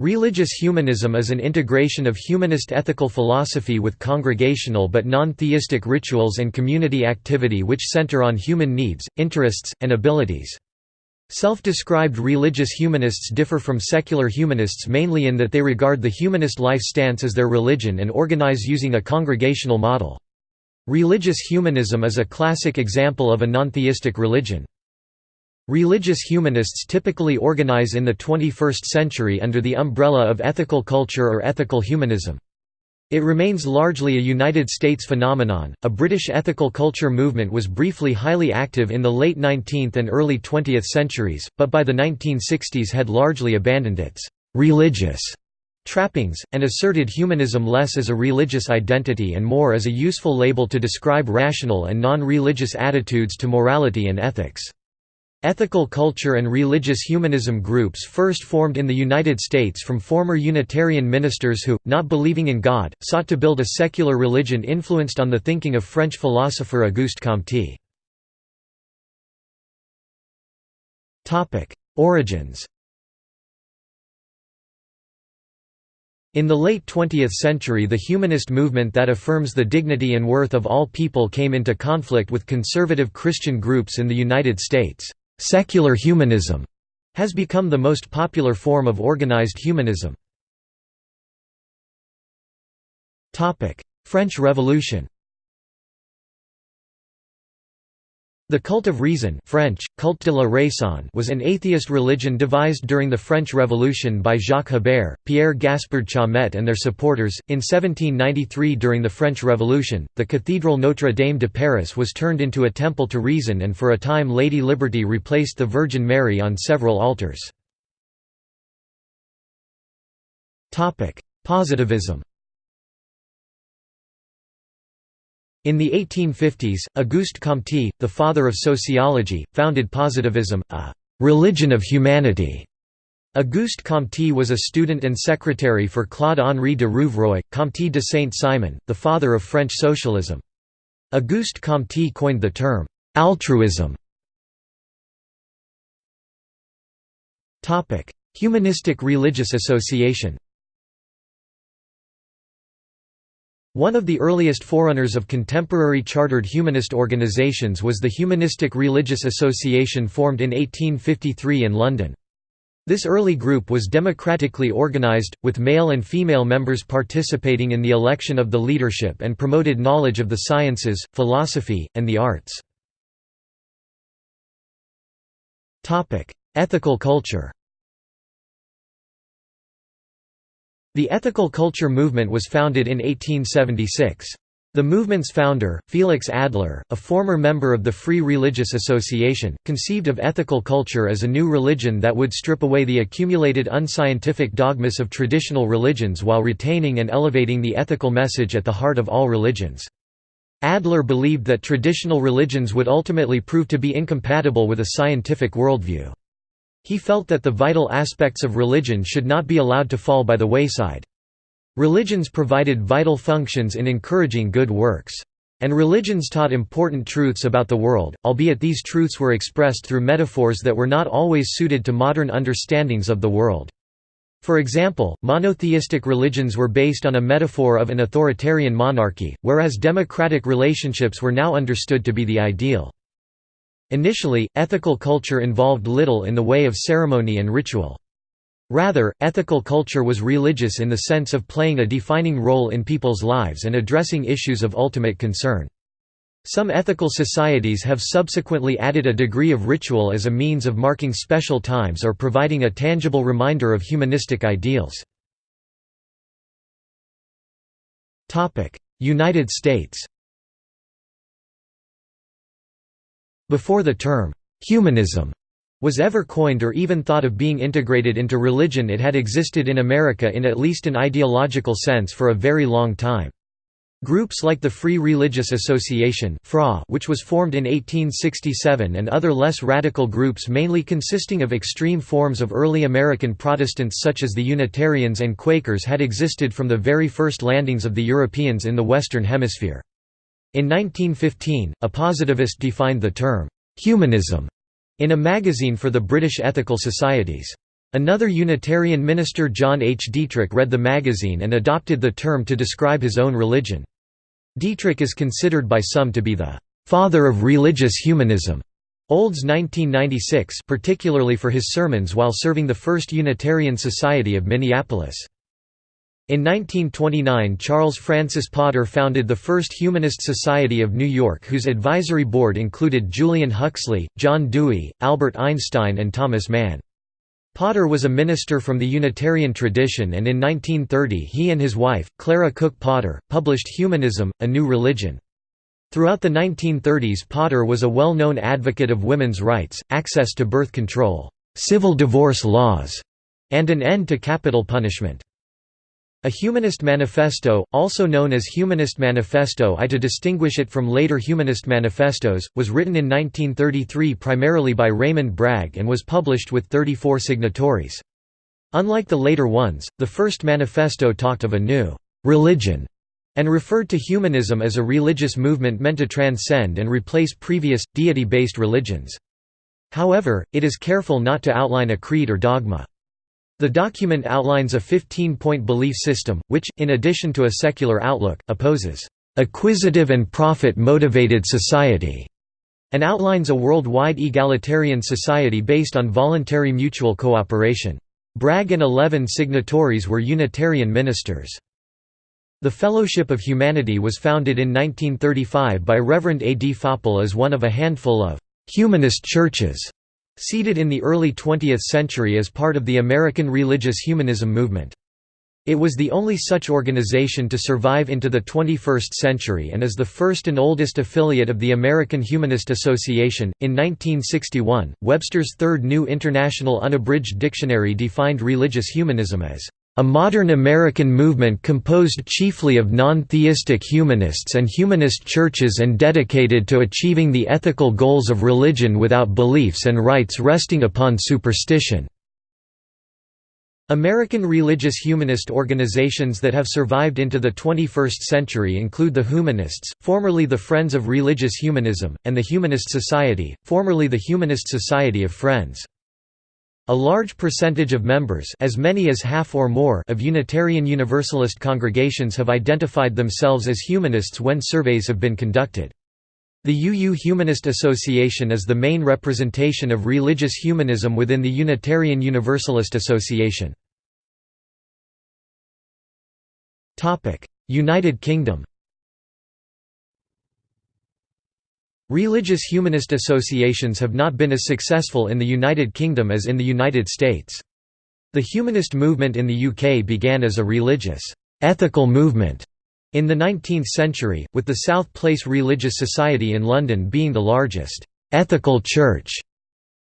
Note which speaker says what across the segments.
Speaker 1: Religious humanism is an integration of humanist ethical philosophy with congregational but non-theistic rituals and community activity which center on human needs, interests, and abilities. Self-described religious humanists differ from secular humanists mainly in that they regard the humanist life stance as their religion and organize using a congregational model. Religious humanism is a classic example of a non-theistic religion. Religious humanists typically organize in the 21st century under the umbrella of ethical culture or ethical humanism. It remains largely a United States phenomenon. A British ethical culture movement was briefly highly active in the late 19th and early 20th centuries, but by the 1960s had largely abandoned its religious trappings, and asserted humanism less as a religious identity and more as a useful label to describe rational and non-religious attitudes to morality and ethics. Ethical culture and religious humanism groups first formed in the United States from former Unitarian ministers who, not believing in God, sought to build a secular religion influenced on the thinking of French philosopher Auguste Comte. Origins In the late 20th century the humanist movement that affirms the dignity and worth of all people came into conflict with conservative Christian groups in the United States. Secular humanism has become the most popular form of organized humanism. French Revolution The cult of reason French, culte de la raison was an atheist religion devised during the French Revolution by Jacques Hébert, Pierre Gaspard Chaumette and their supporters. In 1793 during the French Revolution, the Cathedral Notre Dame de Paris was turned into a temple to reason and for a time Lady Liberty replaced the Virgin Mary on several altars. Positivism In the 1850s, Auguste Comte, the father of sociology, founded positivism, a «religion of humanity». Auguste Comte was a student and secretary for Claude-Henri de Rouvroy, Comte de Saint-Simon, the father of French socialism. Auguste Comte coined the term «altruism». Humanistic religious association One of the earliest forerunners of contemporary chartered humanist organizations was the Humanistic Religious Association formed in 1853 in London. This early group was democratically organized, with male and female members participating in the election of the leadership and promoted knowledge of the sciences, philosophy, and the arts. Ethical culture The ethical culture movement was founded in 1876. The movement's founder, Felix Adler, a former member of the Free Religious Association, conceived of ethical culture as a new religion that would strip away the accumulated unscientific dogmas of traditional religions while retaining and elevating the ethical message at the heart of all religions. Adler believed that traditional religions would ultimately prove to be incompatible with a scientific worldview. He felt that the vital aspects of religion should not be allowed to fall by the wayside. Religions provided vital functions in encouraging good works. And religions taught important truths about the world, albeit these truths were expressed through metaphors that were not always suited to modern understandings of the world. For example, monotheistic religions were based on a metaphor of an authoritarian monarchy, whereas democratic relationships were now understood to be the ideal. Initially, ethical culture involved little in the way of ceremony and ritual. Rather, ethical culture was religious in the sense of playing a defining role in people's lives and addressing issues of ultimate concern. Some ethical societies have subsequently added a degree of ritual as a means of marking special times or providing a tangible reminder of humanistic ideals. United States Before the term, "'humanism' was ever coined or even thought of being integrated into religion it had existed in America in at least an ideological sense for a very long time. Groups like the Free Religious Association FRA, which was formed in 1867 and other less radical groups mainly consisting of extreme forms of early American Protestants such as the Unitarians and Quakers had existed from the very first landings of the Europeans in the Western Hemisphere. In 1915, a positivist defined the term, "'humanism' in a magazine for the British Ethical Societies. Another Unitarian minister John H. Dietrich read the magazine and adopted the term to describe his own religion. Dietrich is considered by some to be the «father of religious humanism» Olds 1996 particularly for his sermons while serving the First Unitarian Society of Minneapolis. In 1929 Charles Francis Potter founded the First Humanist Society of New York whose advisory board included Julian Huxley, John Dewey, Albert Einstein and Thomas Mann. Potter was a minister from the Unitarian tradition and in 1930 he and his wife, Clara Cook Potter, published Humanism, A New Religion. Throughout the 1930s Potter was a well-known advocate of women's rights, access to birth control, civil divorce laws, and an end to capital punishment. A Humanist Manifesto, also known as Humanist Manifesto I to distinguish it from later Humanist manifestos, was written in 1933 primarily by Raymond Bragg and was published with 34 signatories. Unlike the later ones, the first manifesto talked of a new «religion» and referred to humanism as a religious movement meant to transcend and replace previous, deity-based religions. However, it is careful not to outline a creed or dogma. The document outlines a 15-point belief system, which, in addition to a secular outlook, opposes acquisitive and profit-motivated society, and outlines a worldwide egalitarian society based on voluntary mutual cooperation. Bragg and eleven signatories were Unitarian ministers. The Fellowship of Humanity was founded in 1935 by Reverend A. D. Faupel as one of a handful of «humanist churches» seeded in the early 20th century as part of the American religious humanism movement. It was the only such organization to survive into the 21st century and is the first and oldest affiliate of the American Humanist Association. In 1961, Webster's Third New International Unabridged Dictionary defined religious humanism as a modern American movement composed chiefly of non-theistic humanists and humanist churches and dedicated to achieving the ethical goals of religion without beliefs and rites resting upon superstition. American religious humanist organizations that have survived into the 21st century include the Humanists, formerly the Friends of Religious Humanism, and the Humanist Society, formerly the Humanist Society of Friends. A large percentage of members as many as half or more of Unitarian Universalist congregations have identified themselves as humanists when surveys have been conducted. The UU Humanist Association is the main representation of religious humanism within the Unitarian Universalist Association. United Kingdom Religious humanist associations have not been as successful in the United Kingdom as in the United States. The humanist movement in the UK began as a religious, ethical movement in the 19th century, with the South Place Religious Society in London being the largest ethical church.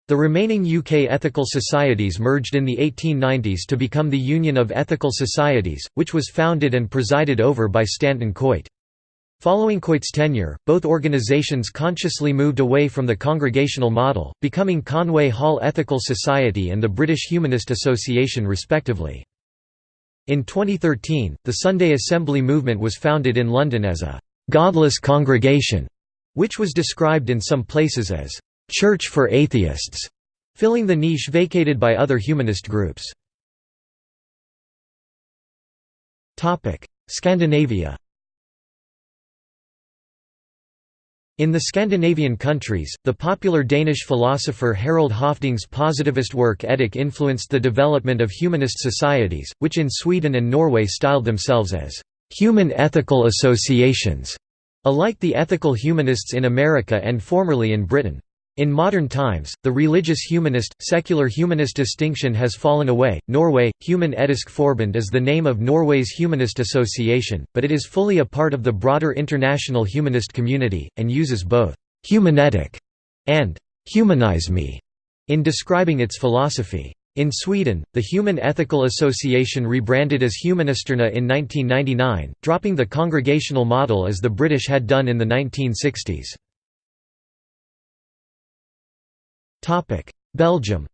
Speaker 1: The remaining UK ethical societies merged in the 1890s to become the Union of Ethical Societies, which was founded and presided over by Stanton Coit. Following Coit's tenure, both organizations consciously moved away from the congregational model, becoming Conway Hall Ethical Society and the British Humanist Association respectively. In 2013, the Sunday Assembly movement was founded in London as a «godless congregation», which was described in some places as «church for atheists», filling the niche vacated by other humanist groups. Scandinavia In the Scandinavian countries, the popular Danish philosopher Harald Høffding's positivist work Etik influenced the development of humanist societies, which in Sweden and Norway styled themselves as «human ethical associations», alike the ethical humanists in America and formerly in Britain. In modern times, the religious humanist, secular humanist distinction has fallen away. Norway, Human Etisk Forbund is the name of Norway's humanist association, but it is fully a part of the broader international humanist community, and uses both humanetikk and humanisme in describing its philosophy. In Sweden, the Human Ethical Association rebranded as Humanisterna in 1999, dropping the congregational model as the British had done in the 1960s. Belgium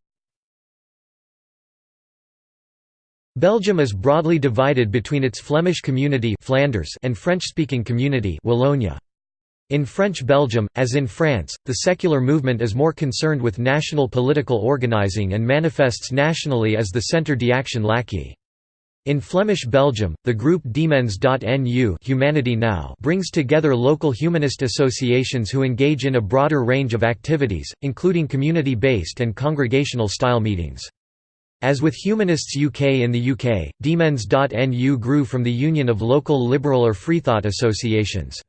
Speaker 1: Belgium is broadly divided between its Flemish community Flanders and French-speaking community Wallonia. In French Belgium, as in France, the secular movement is more concerned with national political organizing and manifests nationally as the Centre d'Action Laïque. In Flemish Belgium, the group deMens.nu Humanity Now brings together local humanist associations who engage in a broader range of activities, including community-based and congregational-style meetings. As with Humanists UK in the UK, deMens.nu grew from the union of local liberal or freethought associations.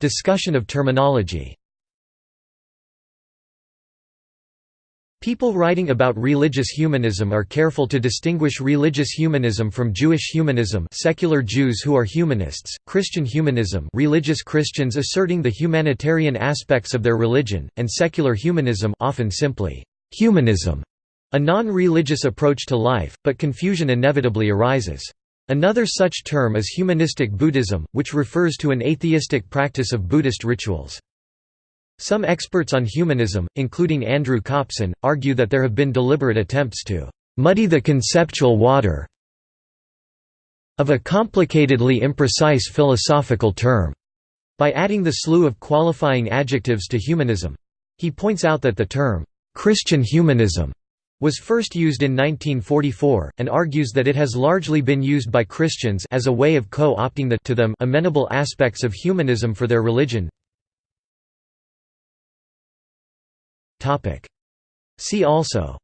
Speaker 1: Discussion of terminology People writing about religious humanism are careful to distinguish religious humanism from Jewish humanism secular Jews who are humanists, Christian humanism religious Christians asserting the humanitarian aspects of their religion, and secular humanism often simply humanism, a non-religious approach to life, but confusion inevitably arises. Another such term is humanistic Buddhism, which refers to an atheistic practice of Buddhist rituals. Some experts on humanism, including Andrew Copson, argue that there have been deliberate attempts to «muddy the conceptual water of a complicatedly imprecise philosophical term» by adding the slew of qualifying adjectives to humanism. He points out that the term «Christian humanism» was first used in 1944, and argues that it has largely been used by Christians as a way of co-opting the to them amenable aspects of humanism for their religion. See also.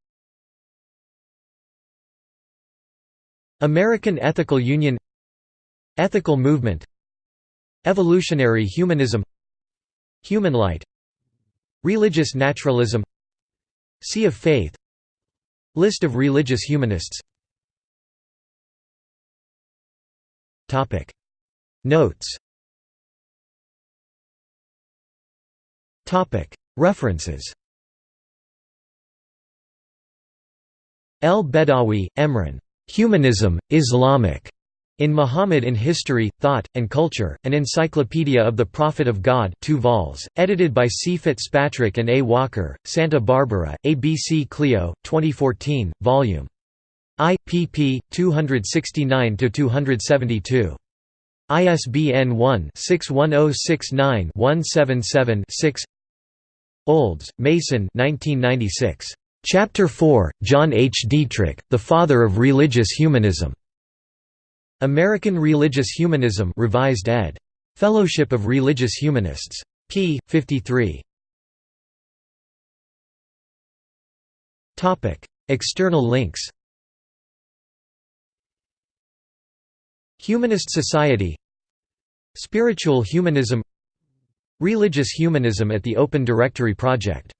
Speaker 1: American Ethical Union. Ethical movement. Evolutionary humanism. Human light. Religious naturalism. Sea of Faith. List of religious humanists. Notes. References El-Badawi, Emran. Humanism, Islamic. In Muhammad in History, Thought, and Culture, an Encyclopedia of the Prophet of God 2 vols, edited by C. Fitzpatrick and A. Walker, Santa Barbara, ABC Clio, 2014, Vol. I, pp. 269–272. ISBN 1-61069-177-6 Olds, Mason 1996. Chapter 4, John H. Dietrich, the father of religious humanism. American Religious Humanism revised ed. Fellowship of Religious Humanists. p. 53. External links Humanist Society Spiritual Humanism Religious Humanism at the Open Directory Project